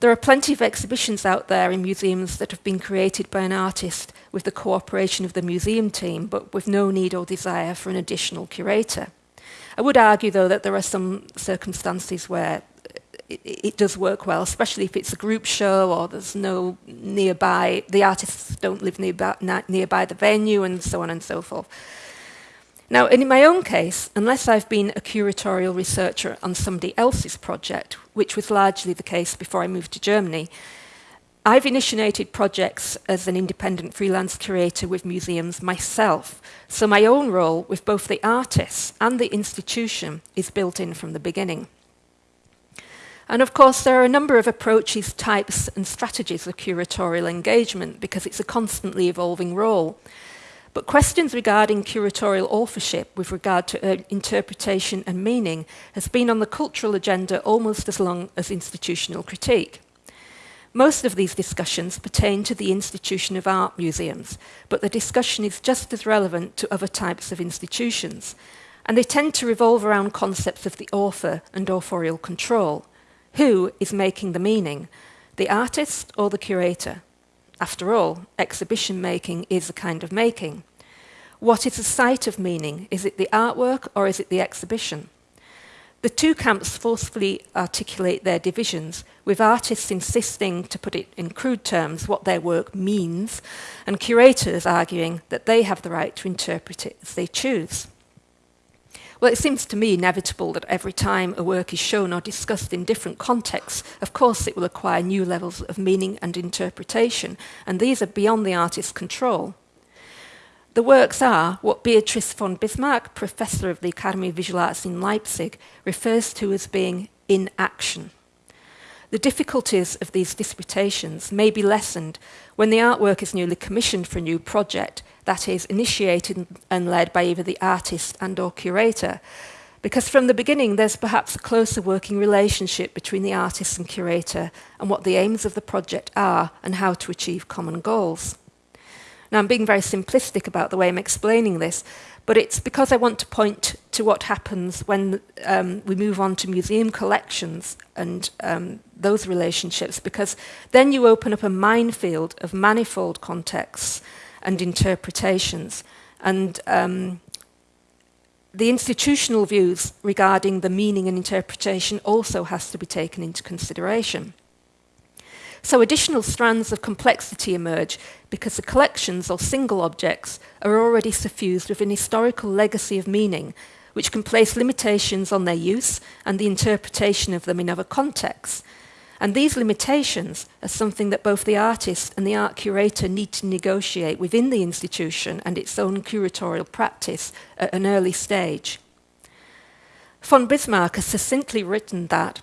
There are plenty of exhibitions out there in museums that have been created by an artist with the cooperation of the museum team, but with no need or desire for an additional curator. I would argue, though, that there are some circumstances where it, it, does work well, especially if it's a group show or there's no nearby, the artists don't live nearby, nearby the venue and so on and so forth. Now, in my own case, unless I've been a curatorial researcher on somebody else's project, which was largely the case before I moved to Germany, I've initiated projects as an independent freelance curator with museums myself, so my own role with both the artists and the institution is built in from the beginning. And of course, there are a number of approaches, types, and strategies of curatorial engagement because it's a constantly evolving role. But questions regarding curatorial authorship with regard to uh, interpretation and meaning has been on the cultural agenda almost as long as institutional critique. Most of these discussions pertain to the institution of art museums, but the discussion is just as relevant to other types of institutions, and they tend to revolve around concepts of the author and authorial control. Who is making the meaning, the artist or the curator? After all, exhibition making is a kind of making. What is the site of meaning? Is it the artwork or is it the exhibition? The two camps forcefully articulate their divisions, with artists insisting, to put it in crude terms, what their work means, and curators arguing that they have the right to interpret it as they choose. Well, it seems to me inevitable that every time a work is shown or discussed in different contexts, of course it will acquire new levels of meaning and interpretation, and these are beyond the artist's control. The works are what Beatrice von Bismarck, professor of the Academy of Visual Arts in Leipzig, refers to as being in action. The difficulties of these disputations may be lessened when the artwork is newly commissioned for a new project, that is, initiated and led by either the artist and or curator, because from the beginning there's perhaps a closer working relationship between the artist and curator and what the aims of the project are and how to achieve common goals. Now, I'm being very simplistic about the way I'm explaining this, but it's because I want to point to what happens when um, we move on to museum collections and um, those relationships, because then you open up a minefield of manifold contexts and interpretations. And um, the institutional views regarding the meaning and interpretation also has to be taken into consideration. So additional strands of complexity emerge because the collections or single objects are already suffused with an historical legacy of meaning, which can place limitations on their use and the interpretation of them in other contexts. And these limitations are something that both the artist and the art curator need to negotiate within the institution and its own curatorial practice at an early stage. Von Bismarck has succinctly written that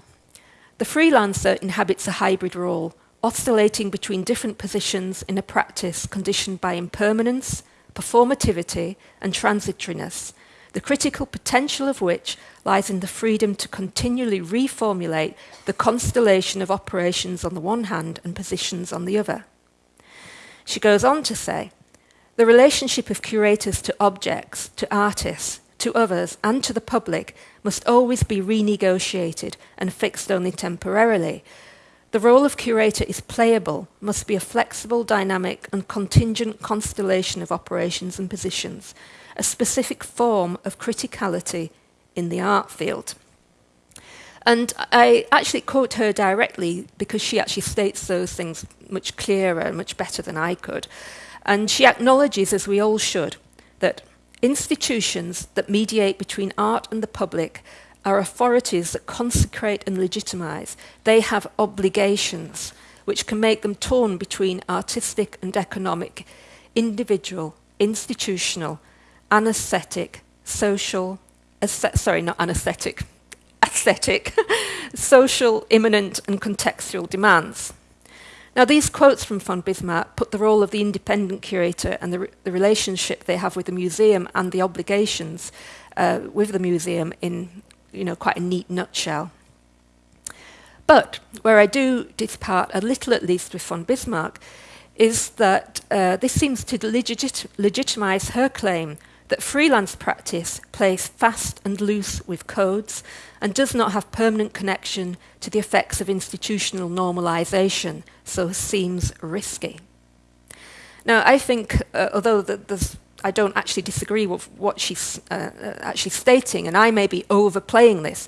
the freelancer inhabits a hybrid role oscillating between different positions in a practice conditioned by impermanence, performativity, and transitoriness, the critical potential of which lies in the freedom to continually reformulate the constellation of operations on the one hand and positions on the other. She goes on to say, the relationship of curators to objects, to artists, to others, and to the public must always be renegotiated and fixed only temporarily, the role of curator is playable, must be a flexible, dynamic, and contingent constellation of operations and positions, a specific form of criticality in the art field. And I actually quote her directly because she actually states those things much clearer and much better than I could. And she acknowledges, as we all should, that institutions that mediate between art and the public are authorities that consecrate and legitimize. They have obligations which can make them torn between artistic and economic, individual, institutional, anesthetic, social, sorry, not anesthetic, aesthetic, social, imminent, and contextual demands. Now, these quotes from von Bismarck put the role of the independent curator and the, re the relationship they have with the museum and the obligations uh, with the museum in you know, quite a neat nutshell. But where I do depart a little at least with von Bismarck is that uh, this seems to legit legitimize her claim that freelance practice plays fast and loose with codes and does not have permanent connection to the effects of institutional normalization, so seems risky. Now, I think, uh, although the, I don't actually disagree with what she's uh, uh, actually stating, and I may be overplaying this.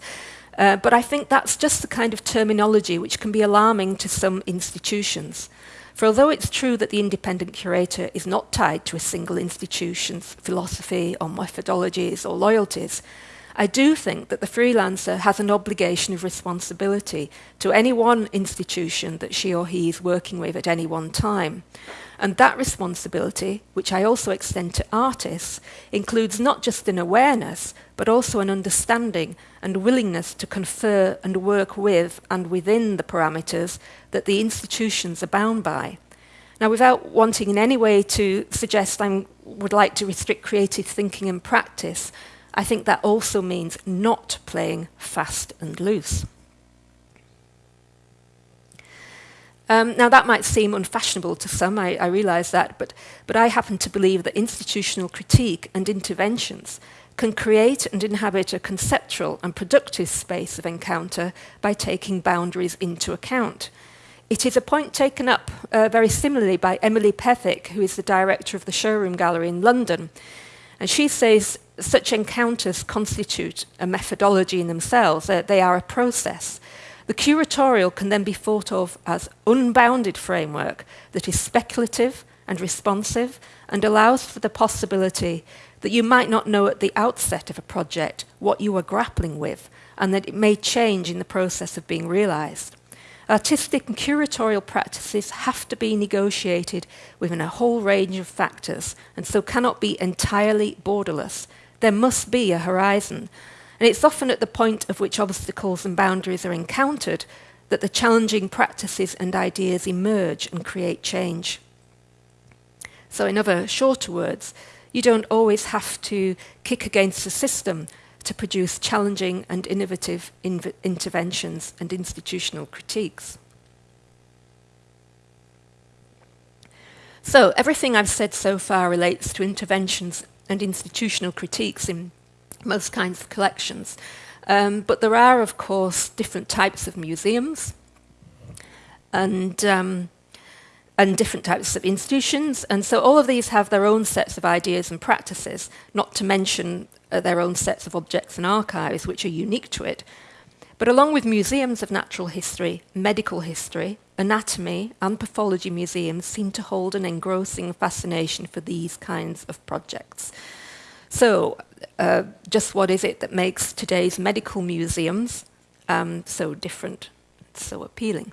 Uh, but I think that's just the kind of terminology which can be alarming to some institutions. For although it's true that the independent curator is not tied to a single institution's philosophy or methodologies or loyalties, I do think that the freelancer has an obligation of responsibility to any one institution that she or he is working with at any one time. And that responsibility, which I also extend to artists, includes not just an awareness, but also an understanding and willingness to confer and work with and within the parameters that the institutions are bound by. Now, without wanting in any way to suggest I would like to restrict creative thinking and practice, I think that also means not playing fast and loose. Um, now, that might seem unfashionable to some, I, I realise that, but, but I happen to believe that institutional critique and interventions can create and inhabit a conceptual and productive space of encounter by taking boundaries into account. It is a point taken up uh, very similarly by Emily Pethick, who is the director of the Showroom Gallery in London. And she says such encounters constitute a methodology in themselves, uh, they are a process. The curatorial can then be thought of as unbounded framework that is speculative and responsive and allows for the possibility that you might not know at the outset of a project what you are grappling with and that it may change in the process of being realized. Artistic and curatorial practices have to be negotiated within a whole range of factors and so cannot be entirely borderless there must be a horizon. And it's often at the point of which obstacles and boundaries are encountered that the challenging practices and ideas emerge and create change. So, in other shorter words, you don't always have to kick against the system to produce challenging and innovative inv- interventions and institutional critiques. So, everything I've said so far relates to interventions and institutional critiques in most kinds of collections. Um, but there are, of course, different types of museums and, um, and different types of institutions. And so all of these have their own sets of ideas and practices, not to mention uh, their own sets of objects and archives, which are unique to it. But along with museums of natural history, medical history, anatomy, and pathology museums seem to hold an engrossing fascination for these kinds of projects. So, uh, just what is it that makes today's medical museums um, so different, so appealing?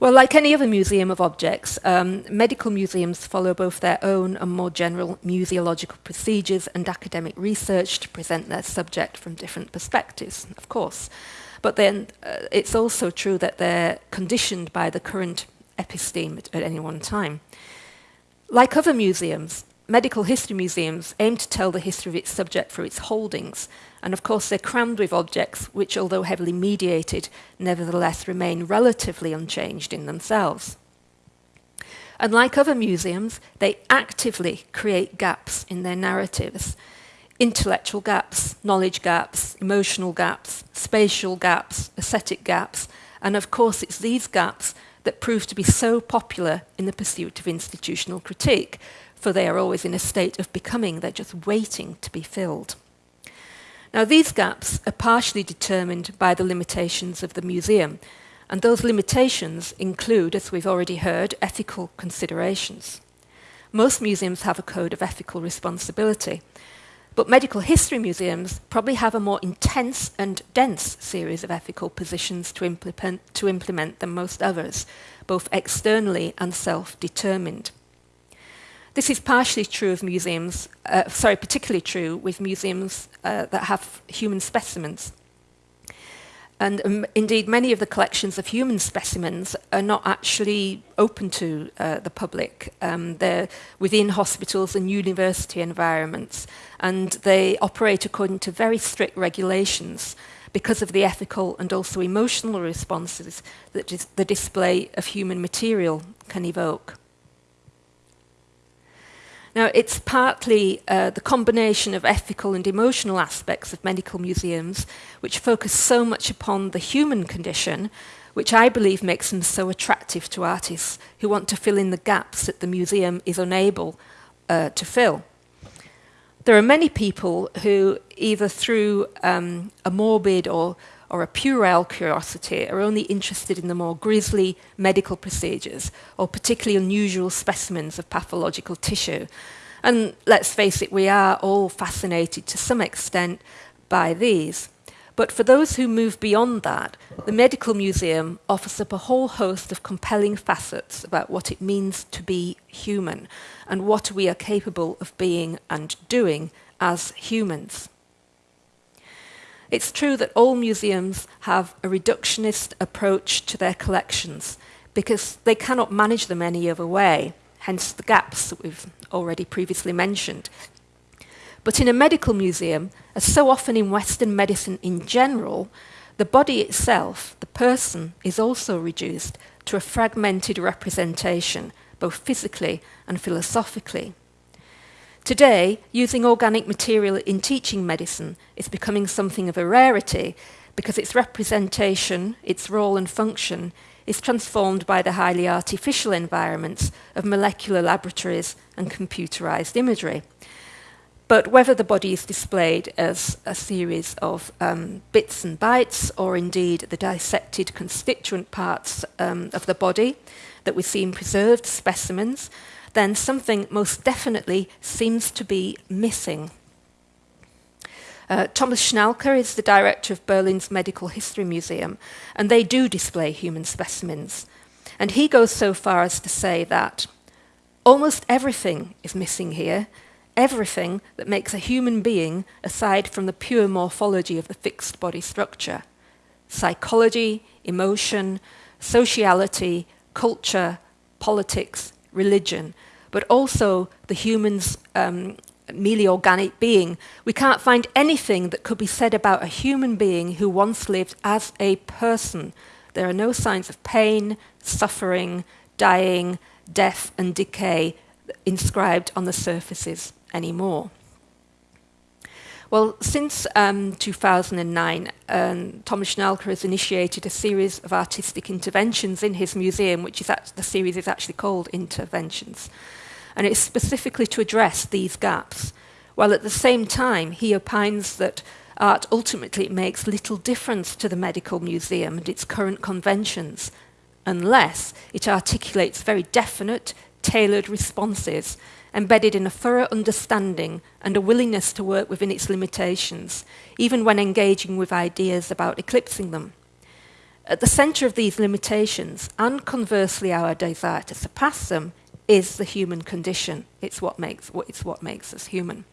Well, like any other museum of objects, um, medical museums follow both their own and more general museological procedures and academic research to present their subject from different perspectives, of course. But then uh, it's also true that they're conditioned by the current episteme at, at any one time. Like other museums, medical history museums aim to tell the history of its subject through its holdings, and of course, they're crammed with objects which, although heavily mediated, nevertheless remain relatively unchanged in themselves. And like other museums, they actively create gaps in their narratives intellectual gaps, knowledge gaps, emotional gaps, spatial gaps, aesthetic gaps, and of course, it's these gaps that prove to be so popular in the pursuit of institutional critique, for they are always in a state of becoming, they're just waiting to be filled. Now, these gaps are partially determined by the limitations of the museum, and those limitations include, as we've already heard, ethical considerations. Most museums have a code of ethical responsibility, but medical history museums probably have a more intense and dense series of ethical positions to implement, to implement than most others, both externally and self determined. This is partially true of museums, uh, sorry, particularly true with museums uh, that have human specimens. And um, indeed, many of the collections of human specimens are not actually open to uh, the public. Um, they're within hospitals and university environments, and they operate according to very strict regulations because of the ethical and also emotional responses that the display of human material can evoke. Now, it's partly uh, the combination of ethical and emotional aspects of medical museums which focus so much upon the human condition, which I believe makes them so attractive to artists who want to fill in the gaps that the museum is unable uh, to fill. There are many people who, either through um, a morbid or, or a puerile curiosity are only interested in the more grisly medical procedures or particularly unusual specimens of pathological tissue. And let's face it, we are all fascinated to some extent by these. But for those who move beyond that, the Medical Museum offers up a whole host of compelling facets about what it means to be human and what we are capable of being and doing as humans. It's true that all museums have a reductionist approach to their collections because they cannot manage them any other way, hence the gaps that we've already previously mentioned. But in a medical museum, as so often in Western medicine in general, the body itself, the person, is also reduced to a fragmented representation, both physically and philosophically. Today, using organic material in teaching medicine is becoming something of a rarity because its representation, its role and function, is transformed by the highly artificial environments of molecular laboratories and computerized imagery. But whether the body is displayed as a series of um, bits and bytes, or indeed the dissected constituent parts um, of the body that we see in preserved specimens, then something most definitely seems to be missing. Uh, Thomas Schnalke is the director of Berlin's Medical History Museum, and they do display human specimens. And he goes so far as to say that almost everything is missing here, everything that makes a human being aside from the pure morphology of the fixed body structure psychology, emotion, sociality, culture, politics, religion, but also the human's um, merely organic being. We can't find anything that could be said about a human being who once lived as a person. There are no signs of pain, suffering, dying, death, and decay inscribed on the surfaces anymore. Well, since um, 2009, um, Thomas Schnalke has initiated a series of artistic interventions in his museum, which is at, the series is actually called Interventions. And it's specifically to address these gaps, while at the same time he opines that art ultimately makes little difference to the medical museum and its current conventions, unless it articulates very definite, tailored responses embedded in a thorough understanding and a willingness to work within its limitations, even when engaging with ideas about eclipsing them. At the centre of these limitations, and conversely our desire to surpass them, is the human condition. It's what makes, it's what makes us human.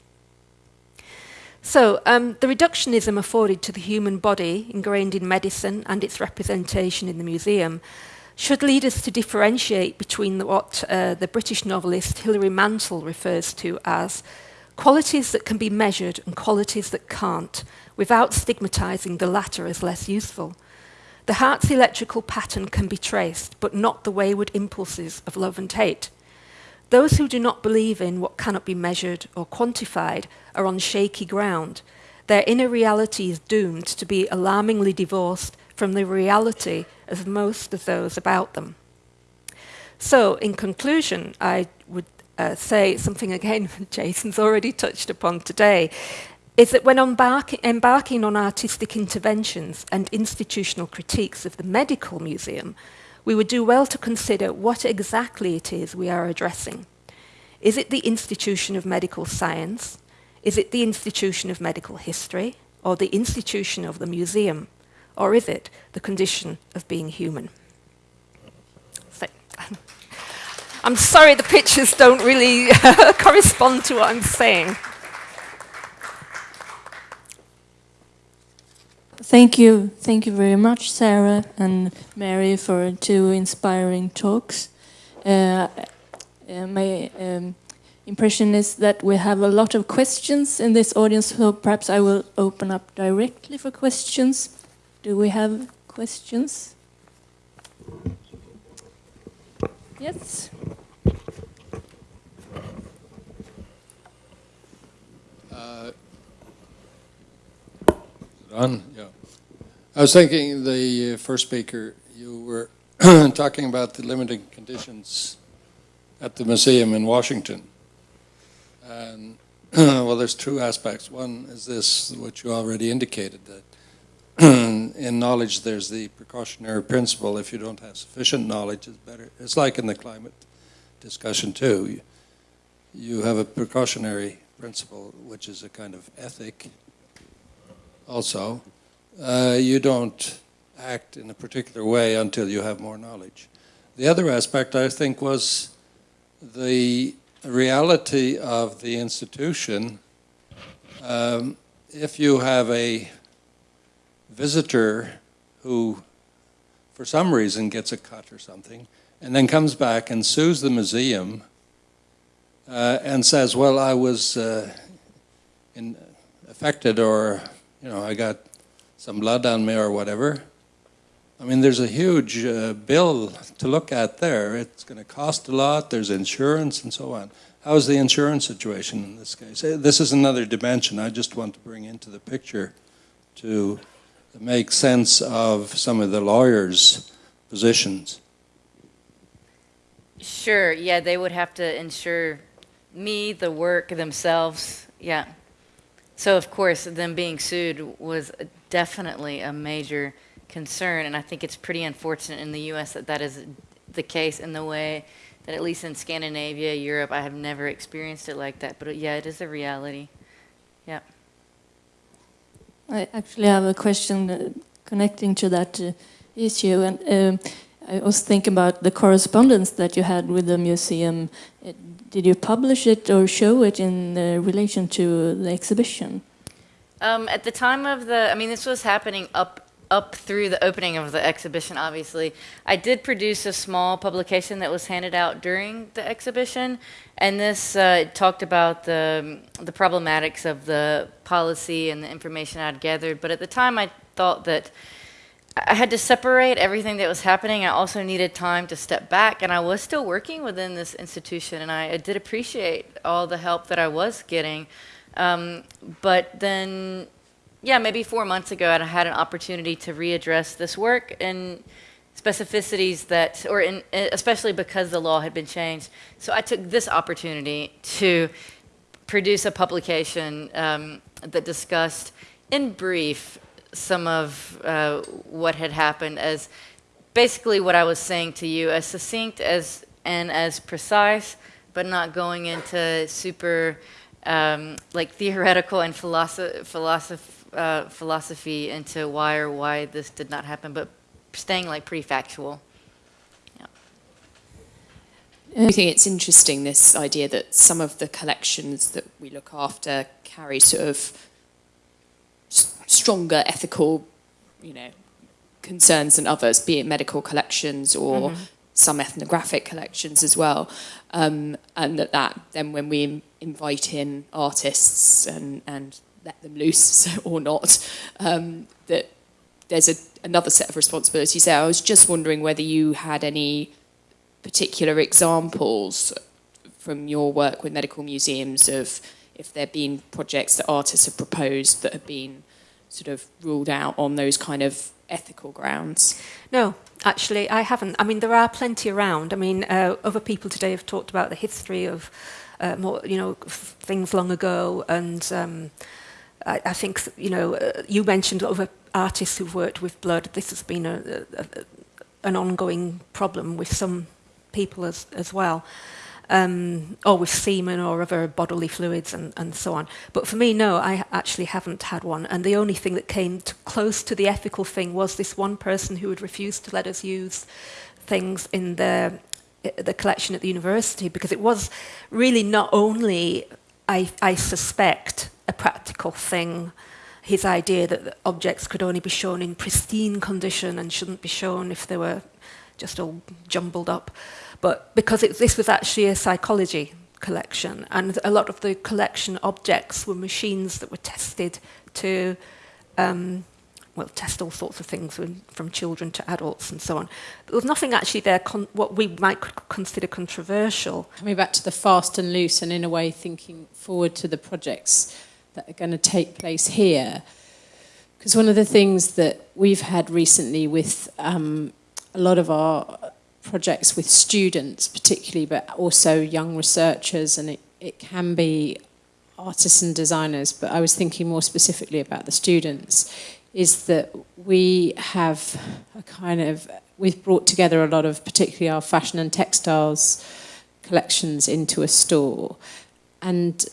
So, um, the reductionism afforded to the human body, ingrained in medicine and its representation in the museum, should lead us to differentiate between what uh, the British novelist Hilary Mantel refers to as qualities that can be measured and qualities that can't, without stigmatizing the latter as less useful. The heart's electrical pattern can be traced, but not the wayward impulses of love and hate. Those who do not believe in what cannot be measured or quantified are on shaky ground. Their inner reality is doomed to be alarmingly divorced from the reality of most of those about them. So, in conclusion, I would uh, say something again Jason's already touched upon today, is that when embark embarking on artistic interventions and institutional critiques of the medical museum, we would do well to consider what exactly it is we are addressing. Is it the institution of medical science? Is it the institution of medical history? Or the institution of the museum? Or is it the condition of being human? So, I'm sorry the pictures don't really correspond to what I'm saying. Thank you. Thank you very much, Sarah and Mary, for two inspiring talks. Uh, uh, my um, impression is that we have a lot of questions in this audience, so perhaps I will open up directly for questions. Do we have questions? Yes. Uh, yeah. I was thinking the uh, first speaker, you were talking about the limiting conditions at the museum in Washington. And well, there's two aspects. One is this, which you already indicated, that in knowledge, there's the precautionary principle. If you don't have sufficient knowledge, it's better. It's like in the climate discussion too. You, have a precautionary principle, which is a kind of ethic. Also, uh, you don't act in a particular way until you have more knowledge. The other aspect, I think, was the reality of the institution. Um, if you have a visitor who, for some reason, gets a cut or something, and then comes back and sues the museum uh, and says, "Well, I was uh, in, affected, or you know, I got some blood on me, or whatever." I mean, there's a huge uh, bill to look at there. It's going to cost a lot. There's insurance and so on. How's the insurance situation in this case? Uh, This is another dimension I just want to bring into the picture to make sense of some of the lawyers' positions. Sure, yeah, they would have to insure me, the work themselves, yeah. So of course, them being sued was definitely a major concern, and I think it's pretty unfortunate in the U.S. that that is the case in the way that at least in Scandinavia, Europe, I have never experienced it like that. But yeah, it is a reality. Yeah. I actually have a question uh, connecting to that uh, issue, and um, I was thinking about the correspondence that you had with the museum. Uh, Did you publish it or show it in relation to the exhibition? Um, at the time of the, I mean, this was happening up up through the opening of the exhibition. Obviously, I did produce a small publication that was handed out during the exhibition, and this uh, talked about the the problematics of the policy and the information I'd gathered. But at the time, I thought that. I had to separate everything that was happening. I also needed time to step back, and I was still working within this institution, and I, I did appreciate all the help that I was getting. Um, but then, yeah, maybe four months ago, I had an opportunity to readdress this work and specificities that, or in, especially because the law had been changed. So I took this opportunity to produce a publication um, that discussed, in brief, some of uh, what had happened as basically what I was saying to you, as succinct as and as precise, but not going into super um, like theoretical and philosoph- philosoph- uh, philosophy into why or why this did not happen, but staying like pretty factual. I think it's interesting this idea that some of the collections that we look after carry sort of s- stronger ethical, you know, concerns than others, be it medical collections or some ethnographic collections as well, um, and that that then when we invite in artists and and let them loose or not, um, that there's a, another set of responsibilities there. I was just wondering whether you had any particular examples from your work with medical museums of if there have been projects that artists have proposed that have been sort of ruled out on those kind of ethical grounds? No, actually, I haven't. I mean, there are plenty around. I mean, uh, other people today have talked about the history of, uh, more, you know, things long ago, and um, I, I think, you know, uh, you mentioned other artists who've worked with blood. This has been a, a, a, an ongoing problem with some people as, as well. Um, or with semen or other bodily fluids and, and so on. But for me, no, I actually haven't had one. And the only thing that came to close to the ethical thing was this one person who had refused to let us use things in the the collection at the university because it was really not only, I, I suspect, a practical thing. His idea that objects could only be shown in pristine condition and shouldn't be shown if they were just all jumbled up. But because it, this was actually a psychology collection, and a lot of the collection objects were machines that were tested to, um, well, test all sorts of things from, children to adults and so on. There was nothing actually there, what we might consider controversial. Coming back to the fast and loose, and in a way thinking forward to the projects that are going to take place here. Because one of the things that we've had recently with um, a lot of our projects with students, particularly, but also young researchers, and it, it can be artists and designers, but I was thinking more specifically about the students, is that we have a kind of we've brought together a lot of particularly our fashion and textiles collections into a store and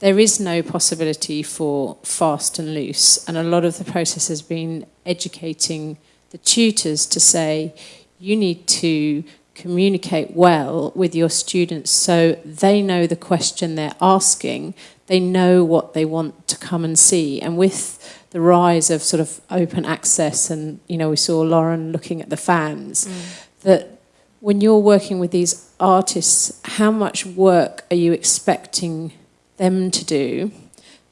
there is no possibility for fast and loose and a lot of the process has been educating the tutors to say you need to communicate well with your students so they know the question they're asking they know what they want to come and see and with the rise of sort of open access and you know we saw Lauren looking at the fans mm. that when you're working with these artists how much work are you expecting them to do.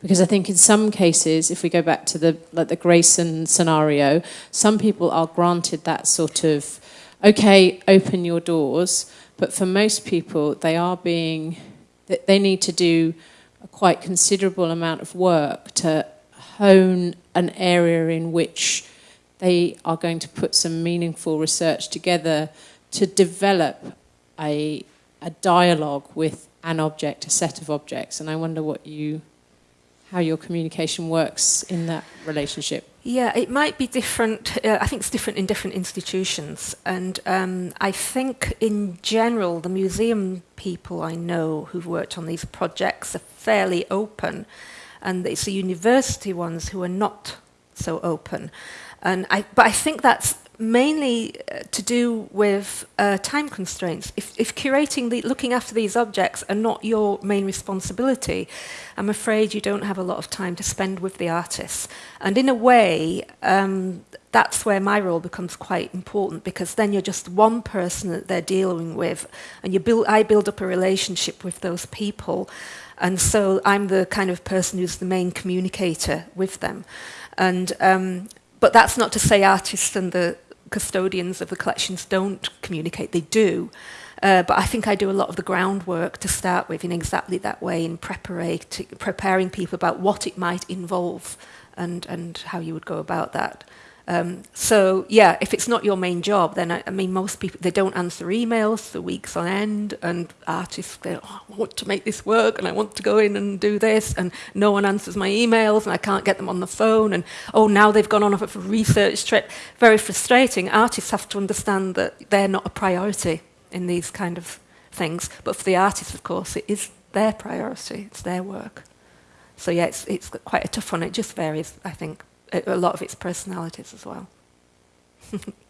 Because I think in some cases if we go back to the like the Grayson scenario some people are granted that sort of okay open your doors. But for most people they are being they need to do a quite considerable amount of work to hone an area in which they are going to put some meaningful research together to develop a, a dialogue with an object, a set of objects. And I wonder what you, how your communication works in that relationship. Yeah, it might be different. Uh, I think it's different in different institutions. And um, I think in general, the museum people I know who've worked on these projects are fairly open and it's the university ones who are not so open. And I, but I think that's mainly uh, to do with uh, time constraints. If, if curating, the, looking after these objects are not your main responsibility, I'm afraid you don't have a lot of time to spend with the artists. And in a way, um, that's where my role becomes quite important because then you're just one person that they're dealing with, and you build, I build up a relationship with those people. And so I'm the kind of person who's the main communicator with them. And, um, but that's not to say artists and the custodians of the collections don't communicate, they do. Uh, but I think I do a lot of the groundwork to start with in exactly that way, in preparing people about what it might involve and, and how you would go about that. Um, so yeah, if it's not your main job, then I, I, mean, most people they don't answer emails for weeks on end, and artists they oh, I want to make this work, and I want to go in and do this, and no one answers my emails, and I can't get them on the phone, and oh now they've gone on a research trip. Very frustrating. Artists have to understand that they're not a priority in these kind of things, but for the artists, of course, it is their priority. It's their work. So yeah, it's it's quite a tough one. It just varies, I think a lot of its personalities as well.